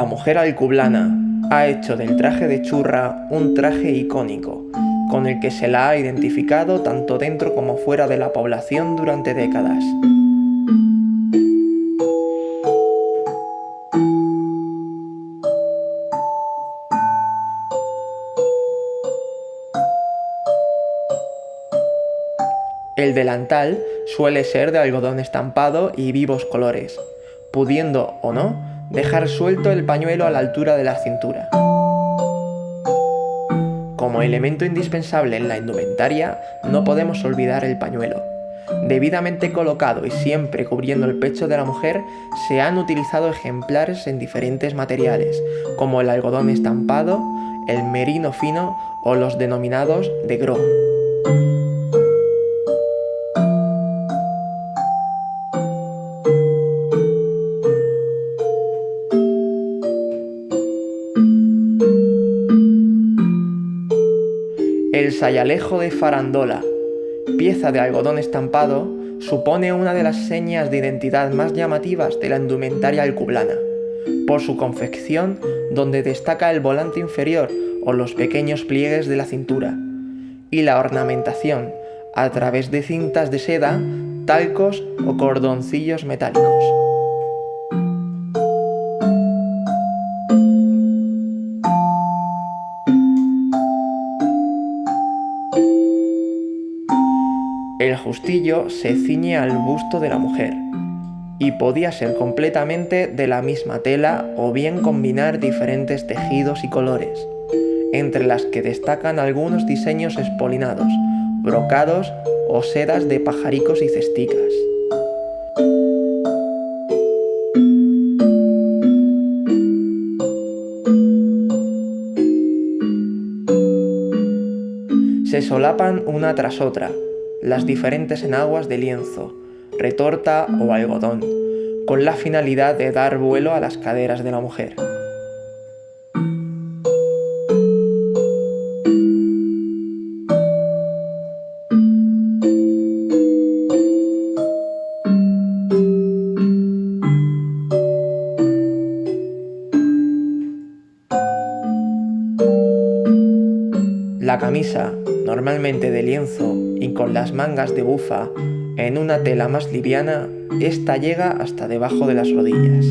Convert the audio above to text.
La mujer alcublana ha hecho del traje de churra un traje icónico, con el que se la ha identificado tanto dentro como fuera de la población durante décadas. El delantal suele ser de algodón estampado y vivos colores, pudiendo o no dejar suelto el pañuelo a la altura de la cintura. Como elemento indispensable en la indumentaria, no podemos olvidar el pañuelo. Debidamente colocado y siempre cubriendo el pecho de la mujer, se han utilizado ejemplares en diferentes materiales, como el algodón estampado, el merino fino o los denominados de gros. El sayalejo de farandola, pieza de algodón estampado, supone una de las señas de identidad más llamativas de la indumentaria alcublana, por su confección donde destaca el volante inferior o los pequeños pliegues de la cintura, y la ornamentación a través de cintas de seda, talcos o cordoncillos metálicos. El justillo se ciñe al busto de la mujer y podía ser completamente de la misma tela o bien combinar diferentes tejidos y colores, entre las que destacan algunos diseños espolinados, brocados o sedas de pajaricos y cesticas. Se solapan una tras otra, las diferentes enaguas de lienzo, retorta o algodón, con la finalidad de dar vuelo a las caderas de la mujer. La camisa, normalmente de lienzo y con las mangas de bufa en una tela más liviana, esta llega hasta debajo de las rodillas.